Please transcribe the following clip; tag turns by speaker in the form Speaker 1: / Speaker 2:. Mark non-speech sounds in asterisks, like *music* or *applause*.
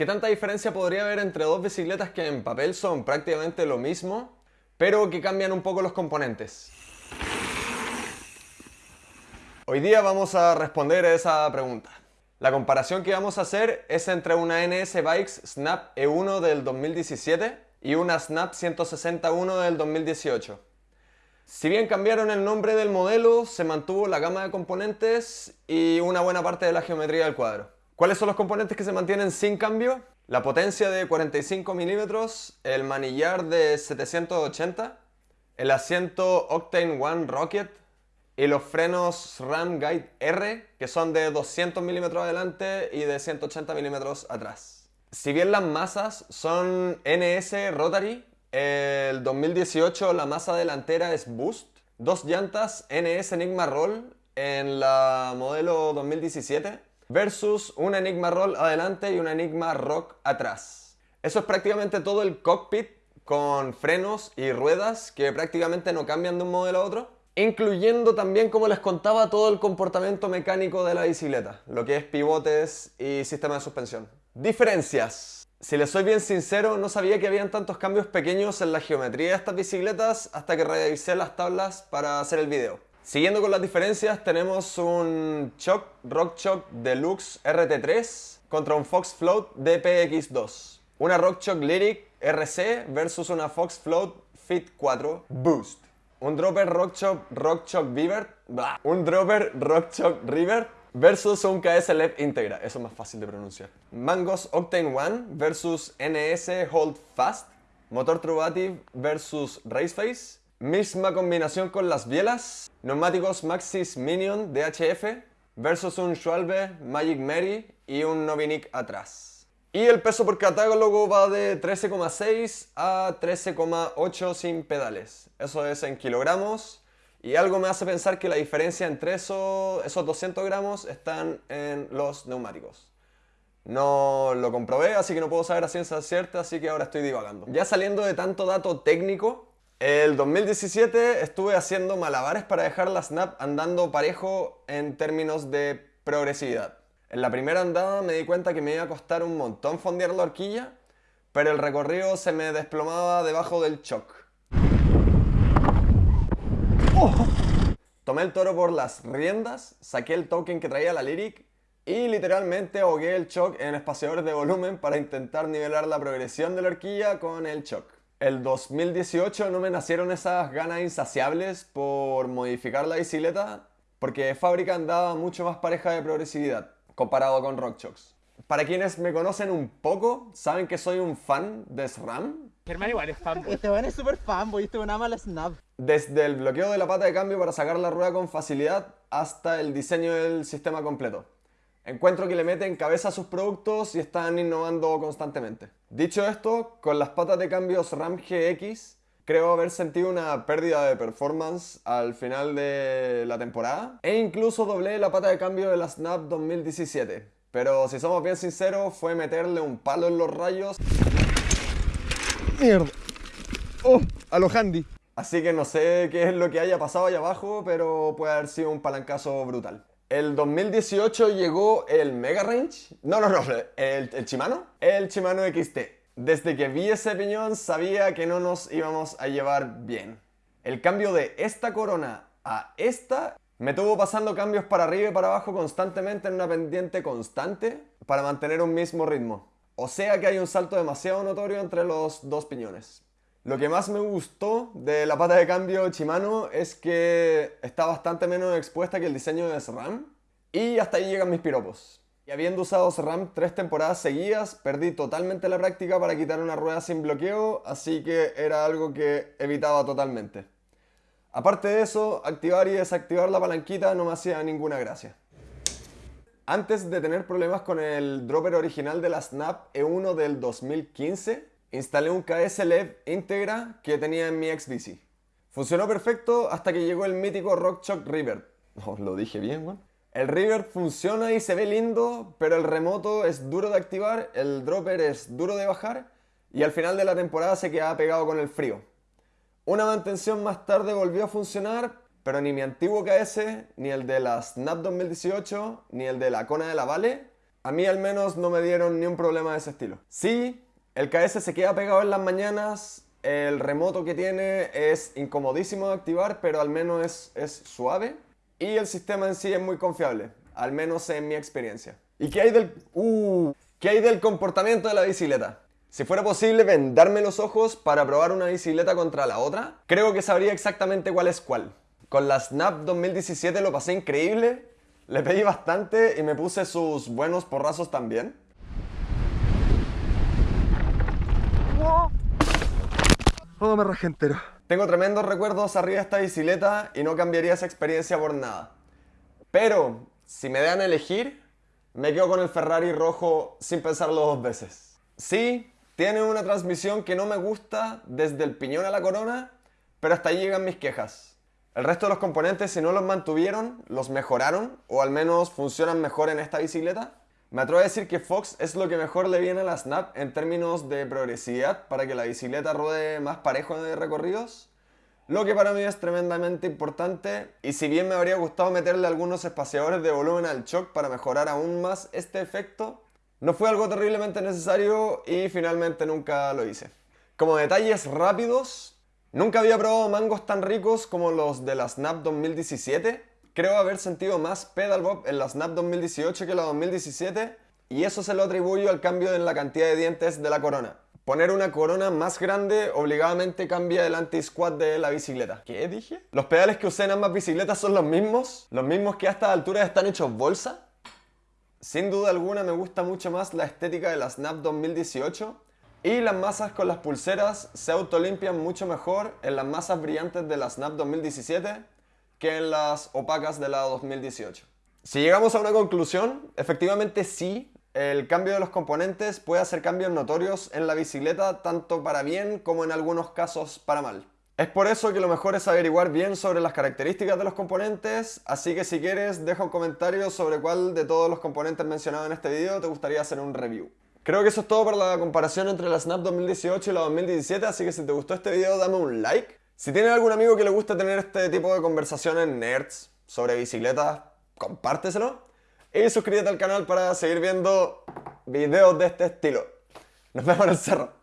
Speaker 1: ¿Qué tanta diferencia podría haber entre dos bicicletas que en papel son prácticamente lo mismo, pero que cambian un poco los componentes? Hoy día vamos a responder a esa pregunta. La comparación que vamos a hacer es entre una NS Bikes Snap E1 del 2017 y una Snap 161 del 2018. Si bien cambiaron el nombre del modelo, se mantuvo la gama de componentes y una buena parte de la geometría del cuadro. ¿Cuáles son los componentes que se mantienen sin cambio? La potencia de 45 milímetros, el manillar de 780, el asiento Octane One Rocket, y los frenos Ram Guide R, que son de 200 milímetros adelante y de 180 milímetros atrás. Si bien las masas son NS Rotary, el 2018 la masa delantera es Boost, dos llantas NS Enigma Roll en la modelo 2017 versus una Enigma Roll adelante y una Enigma Rock atrás. Eso es prácticamente todo el cockpit con frenos y ruedas que prácticamente no cambian de un modelo a otro incluyendo también, como les contaba, todo el comportamiento mecánico de la bicicleta, lo que es pivotes y sistema de suspensión. Diferencias. Si les soy bien sincero, no sabía que habían tantos cambios pequeños en la geometría de estas bicicletas hasta que revisé las tablas para hacer el video. Siguiendo con las diferencias, tenemos un Choc Rock Choc Deluxe RT3 contra un Fox Float DPX2. Una Rock Choc Lyric RC versus una Fox Float Fit 4 Boost. Un dropper Rockchop Rockchop Beaver. Un dropper Rockchop River versus un KS LED íntegra. Eso es más fácil de pronunciar. Mangos Octane One versus NS Hold Fast. Motor Truvative versus Raceface. Misma combinación con las bielas. Neumáticos Maxis Minion DHF versus un Schwalbe Magic Mary y un Novinic atrás. Y el peso por catálogo va de 13,6 a 13,8 sin pedales. Eso es en kilogramos. Y algo me hace pensar que la diferencia entre eso, esos 200 gramos están en los neumáticos. No lo comprobé, así que no puedo saber a ciencia cierta, así que ahora estoy divagando. Ya saliendo de tanto dato técnico, el 2017 estuve haciendo malabares para dejar la Snap andando parejo en términos de progresividad. En la primera andada me di cuenta que me iba a costar un montón fondear la horquilla, pero el recorrido se me desplomaba debajo del choc. Oh. Tomé el toro por las riendas, saqué el token que traía la Lyric y literalmente ahogué el choc en espaciadores de volumen para intentar nivelar la progresión de la horquilla con el choc. El 2018 no me nacieron esas ganas insaciables por modificar la bicicleta porque fábrica andaba mucho más pareja de progresividad comparado con RockChox. Para quienes me conocen un poco, saben que soy un fan de SRAM.
Speaker 2: Germán igual es fanboy. Este weón es súper fanboy, este weón ama la Snap.
Speaker 1: Desde el bloqueo de la pata de cambio para sacar la rueda con facilidad hasta el diseño del sistema completo. Encuentro que le meten cabeza a sus productos y están innovando constantemente. Dicho esto, con las patas de cambio SRAM GX creo haber sentido una pérdida de performance al final de la temporada. E incluso doblé la pata de cambio de la Snap 2017. Pero si somos bien sinceros, fue meterle un palo en los rayos.
Speaker 2: ¡Mierda! ¡Oh! A lo handy.
Speaker 1: Así que no sé qué es lo que haya pasado allá abajo, pero puede haber sido un palancazo brutal. El 2018 llegó el Mega Range. No, no, no, el, el Shimano. El Shimano XT. Desde que vi ese piñón sabía que no nos íbamos a llevar bien. El cambio de esta corona a esta me tuvo pasando cambios para arriba y para abajo constantemente en una pendiente constante para mantener un mismo ritmo. O sea que hay un salto demasiado notorio entre los dos piñones. Lo que más me gustó de la pata de cambio Shimano es que está bastante menos expuesta que el diseño de SRAM y hasta ahí llegan mis piropos. Y habiendo usado SRAM tres temporadas seguidas, perdí totalmente la práctica para quitar una rueda sin bloqueo, así que era algo que evitaba totalmente. Aparte de eso, activar y desactivar la palanquita no me hacía ninguna gracia. Antes de tener problemas con el dropper original de la Snap E1 del 2015, instalé un KS LED íntegra que tenía en mi ex bici. Funcionó perfecto hasta que llegó el mítico RockChock River. *laughs* Oh, lo dije bien, weón. El River funciona y se ve lindo, pero el remoto es duro de activar, el dropper es duro de bajar y al final de la temporada se queda pegado con el frío. Una mantención más tarde volvió a funcionar, pero ni mi antiguo KS, ni el de la Snap 2018, ni el de la Kona de la Vale A mí al menos no me dieron ni un problema de ese estilo. Sí, el KS se queda pegado en las mañanas, el remoto que tiene es incomodísimo de activar, pero al menos es, es suave. Y el sistema en sí es muy confiable, al menos en mi experiencia. ¿Y qué hay del... Uh, ¿Qué hay del comportamiento de la bicicleta? Si fuera posible vendarme los ojos para probar una bicicleta contra la otra, creo que sabría exactamente cuál es cuál. Con la Snap 2017 lo pasé increíble, le pedí bastante y me puse sus buenos porrazos también.
Speaker 2: Oh, me rajé entero.
Speaker 1: Tengo tremendos recuerdos arriba de esta bicicleta y no cambiaría esa experiencia por nada. Pero, si me dan a elegir, me quedo con el Ferrari rojo sin pensarlo dos veces. Sí, tiene una transmisión que no me gusta desde el piñón a la corona, pero hasta ahí llegan mis quejas. El resto de los componentes, si no los mantuvieron, los mejoraron, o al menos funcionan mejor en esta bicicleta. Me atrevo a decir que Fox es lo que mejor le viene a la Snap en términos de progresividad para que la bicicleta ruede más parejo en recorridos. Lo que para mí es tremendamente importante y si bien me habría gustado meterle algunos espaciadores de volumen al shock para mejorar aún más este efecto, no fue algo terriblemente necesario y finalmente nunca lo hice. Como detalles rápidos, nunca había probado mangos tan ricos como los de la Snap 2017. Creo haber sentido más pedal bob en la Snap 2018 que la 2017 y eso se lo atribuyo al cambio en la cantidad de dientes de la corona. Poner una corona más grande obligadamente cambia el anti-squat de la bicicleta. ¿Qué dije? Los pedales que usé en ambas bicicletas son los mismos, los mismos que a estas alturas están hechos bolsa. Sin duda alguna me gusta mucho más la estética de la Snap 2018 y las masas con las pulseras se autolimpian mucho mejor en las masas brillantes de la Snap 2017 que en las opacas de la 2018. Si llegamos a una conclusión, efectivamente sí, el cambio de los componentes puede hacer cambios notorios en la bicicleta tanto para bien como en algunos casos para mal. Es por eso que lo mejor es averiguar bien sobre las características de los componentes, así que si quieres deja un comentario sobre cuál de todos los componentes mencionados en este video te gustaría hacer un review. Creo que eso es todo para la comparación entre la Snap 2018 y la 2017, así que si te gustó este video dame un like. Si tienes algún amigo que le gusta tener este tipo de conversaciones nerds sobre bicicletas, compárteselo. Y suscríbete al canal para seguir viendo videos de este estilo. Nos vemos en el cerro.